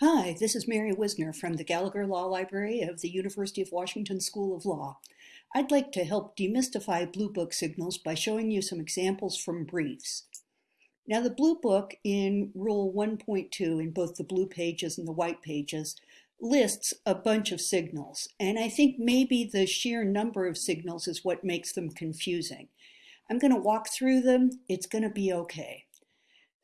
Hi, this is Mary Whisner from the Gallagher Law Library of the University of Washington School of Law. I'd like to help demystify Blue Book signals by showing you some examples from briefs. Now the Blue Book in Rule 1.2 in both the blue pages and the white pages lists a bunch of signals, and I think maybe the sheer number of signals is what makes them confusing. I'm going to walk through them. It's going to be okay.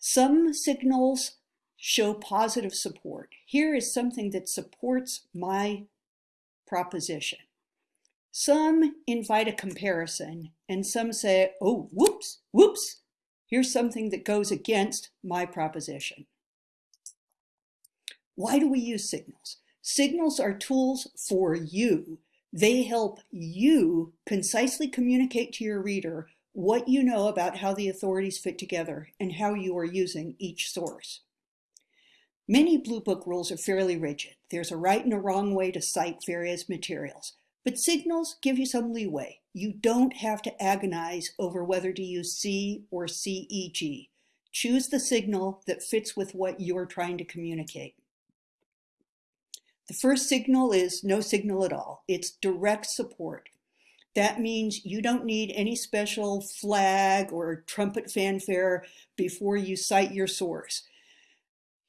Some signals show positive support. Here is something that supports my proposition. Some invite a comparison and some say, oh, whoops, whoops, here's something that goes against my proposition. Why do we use signals? Signals are tools for you. They help you concisely communicate to your reader what you know about how the authorities fit together and how you are using each source. Many Blue Book rules are fairly rigid. There's a right and a wrong way to cite various materials, but signals give you some leeway. You don't have to agonize over whether to use see or CEG. Choose the signal that fits with what you're trying to communicate. The first signal is no signal at all. It's direct support. That means you don't need any special flag or trumpet fanfare before you cite your source.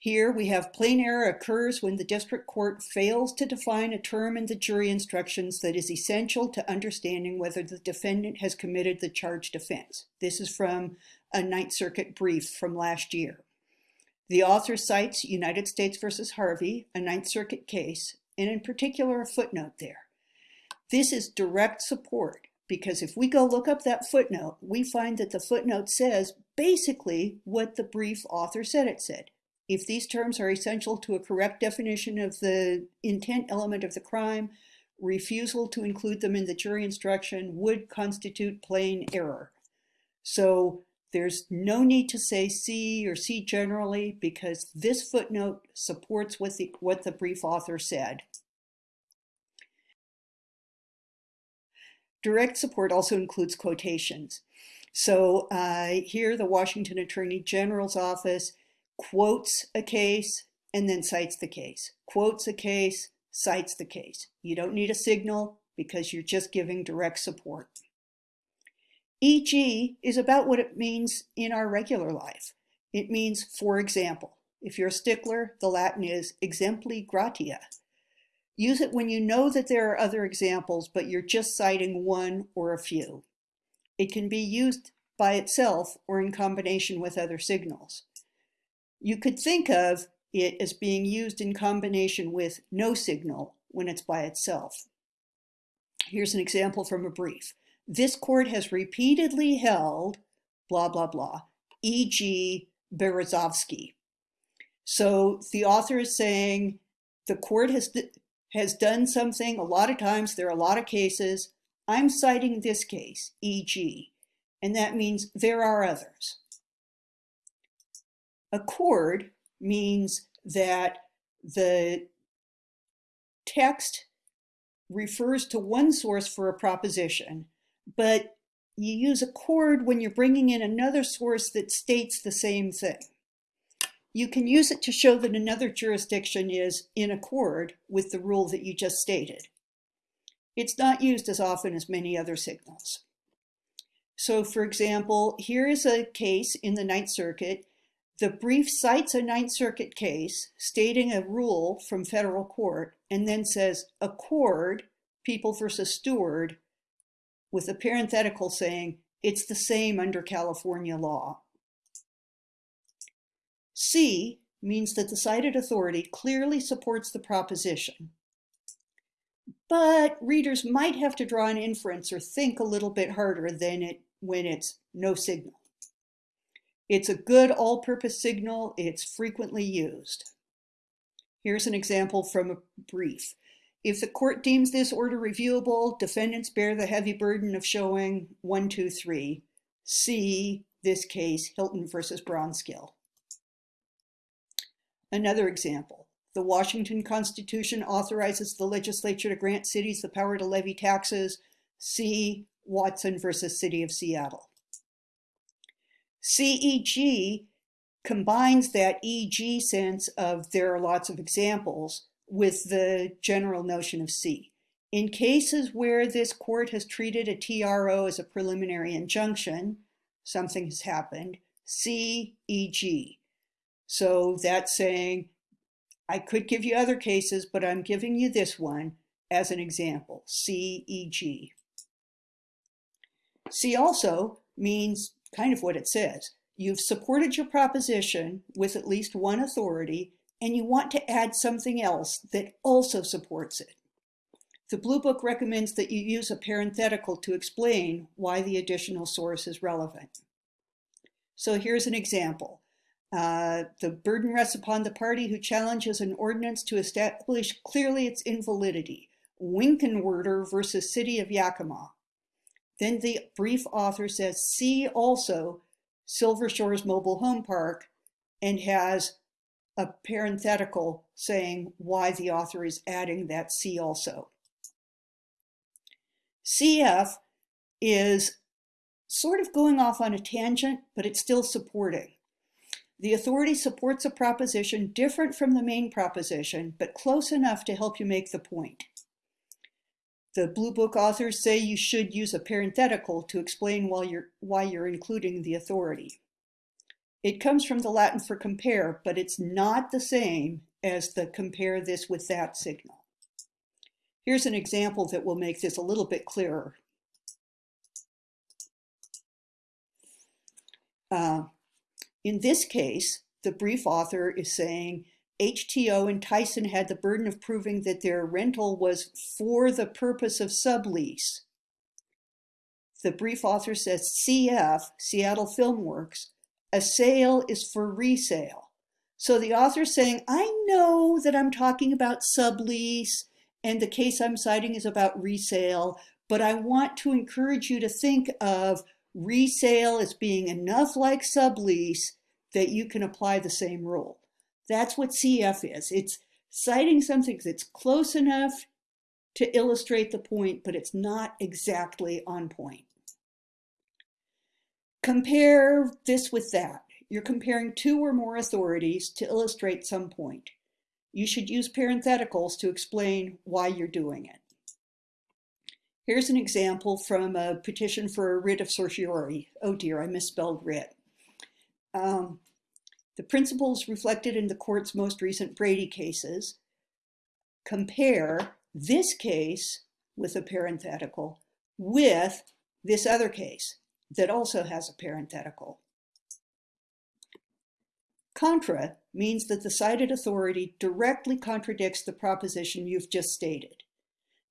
Here we have plain error occurs when the district court fails to define a term in the jury instructions that is essential to understanding whether the defendant has committed the charged offense. This is from a Ninth Circuit brief from last year. The author cites United States versus Harvey, a Ninth Circuit case, and in particular a footnote there. This is direct support because if we go look up that footnote, we find that the footnote says basically what the brief author said it said. If these terms are essential to a correct definition of the intent element of the crime, refusal to include them in the jury instruction would constitute plain error. So there's no need to say see or see generally because this footnote supports what the, what the brief author said. Direct support also includes quotations. So uh, here the Washington Attorney General's office quotes a case and then cites the case, quotes a case, cites the case. You don't need a signal because you're just giving direct support. EG is about what it means in our regular life. It means, for example, if you're a stickler, the Latin is exempli gratia. Use it when you know that there are other examples, but you're just citing one or a few. It can be used by itself or in combination with other signals. You could think of it as being used in combination with no signal when it's by itself. Here's an example from a brief. This court has repeatedly held blah, blah, blah, e.g. Berezovsky. So the author is saying the court has, has done something a lot of times, there are a lot of cases. I'm citing this case, e.g., and that means there are others. Accord means that the text refers to one source for a proposition, but you use accord when you're bringing in another source that states the same thing. You can use it to show that another jurisdiction is in accord with the rule that you just stated. It's not used as often as many other signals. So for example, here is a case in the Ninth Circuit the brief cites a Ninth Circuit case stating a rule from federal court and then says accord people versus Stewart with a parenthetical saying it's the same under California law. See means that the cited authority clearly supports the proposition. But readers might have to draw an inference or think a little bit harder than it when it's no signal. It's a good all-purpose signal. It's frequently used. Here's an example from a brief. If the court deems this order reviewable, defendants bear the heavy burden of showing 1, 2, 3. See this case, Hilton versus Braunskill. Another example. The Washington Constitution authorizes the legislature to grant cities the power to levy taxes. See Watson versus City of Seattle. CEG combines that EG sense of there are lots of examples with the general notion of see. In cases where this court has treated a TRO as a preliminary injunction, something has happened, see, EG. So that's saying, I could give you other cases, but I'm giving you this one as an example, see, EG. See also means kind of what it says. You've supported your proposition with at least one authority, and you want to add something else that also supports it. The Blue Book recommends that you use a parenthetical to explain why the additional source is relevant. So here's an example. Uh, the burden rests upon the party who challenges an ordinance to establish clearly its invalidity. Winkenwerder versus City of Yakima. Then the brief author says, see also Silver Shores Mobile Home Park and has a parenthetical saying why the author is adding that see also. CF is sort of going off on a tangent, but it's still supporting. The authority supports a proposition different from the main proposition, but close enough to help you make the point. The Blue Book authors say you should use a parenthetical to explain why you're, why you're including the authority. It comes from the Latin for compare, but it's not the same as the compare this with that signal. Here's an example that will make this a little bit clearer. Uh, in this case, the brief author is saying HTO and Tyson had the burden of proving that their rental was for the purpose of sublease. The brief author says CF, Seattle Film Works, a sale is for resale. So the author is saying, I know that I'm talking about sublease and the case I'm citing is about resale, but I want to encourage you to think of resale as being enough like sublease that you can apply the same rule. That's what CF is. It's citing something that's close enough to illustrate the point, but it's not exactly on point. Compare this with that. You're comparing two or more authorities to illustrate some point. You should use parentheticals to explain why you're doing it. Here's an example from a petition for a writ of certiorari. Oh dear, I misspelled writ. Um, the principles reflected in the court's most recent Brady cases compare this case with a parenthetical with this other case that also has a parenthetical. Contra means that the cited authority directly contradicts the proposition you've just stated.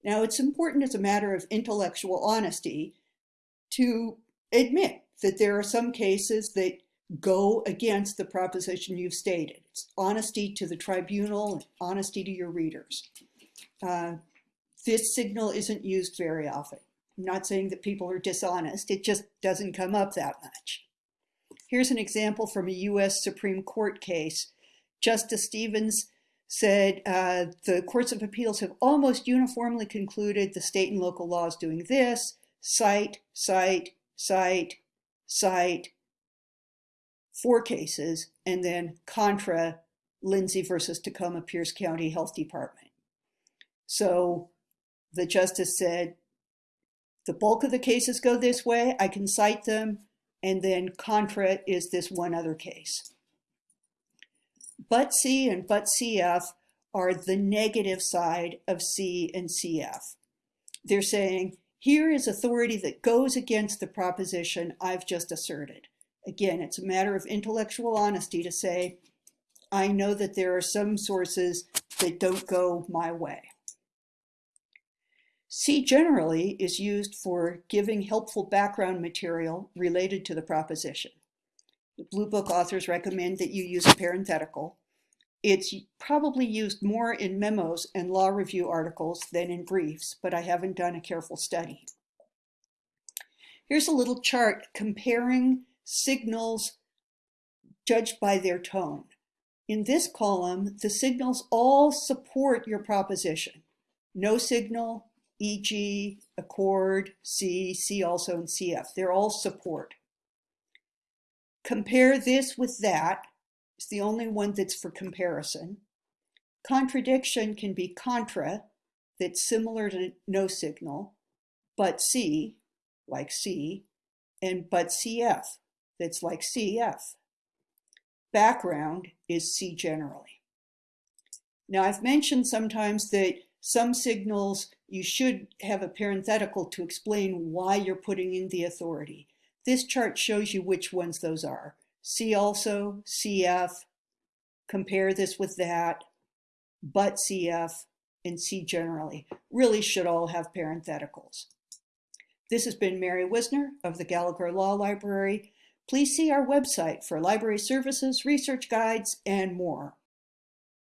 Now, it's important as a matter of intellectual honesty to admit that there are some cases that go against the proposition you've stated. It's honesty to the tribunal, honesty to your readers. Uh, this signal isn't used very often. I'm not saying that people are dishonest, it just doesn't come up that much. Here's an example from a US Supreme Court case. Justice Stevens said uh, the courts of appeals have almost uniformly concluded the state and local laws doing this, cite, cite, cite, cite, four cases, and then contra Lindsey versus Tacoma Pierce County Health Department. So the justice said, the bulk of the cases go this way, I can cite them, and then contra is this one other case. But see and but CF are the negative side of see and CF. They're saying, here is authority that goes against the proposition I've just asserted. Again, it's a matter of intellectual honesty to say, I know that there are some sources that don't go my way. See generally is used for giving helpful background material related to the proposition. The Blue Book authors recommend that you use a parenthetical. It's probably used more in memos and law review articles than in briefs, but I haven't done a careful study. Here's a little chart comparing signals judged by their tone. In this column, the signals all support your proposition. No signal, e.g., accord, see, see also, and CF. They're all support. Compare this with that. It's the only one that's for comparison. Contradiction can be contra, that's similar to no signal, but see, like see, and but CF, that's like CF. Background is see generally. Now I've mentioned sometimes that some signals you should have a parenthetical to explain why you're putting in the authority. This chart shows you which ones those are. See also, CF, compare this with that, but CF, and see generally. Really should all have parentheticals. This has been Mary Whisner of the Gallagher Law Library. Please see our website for library services, research guides, and more.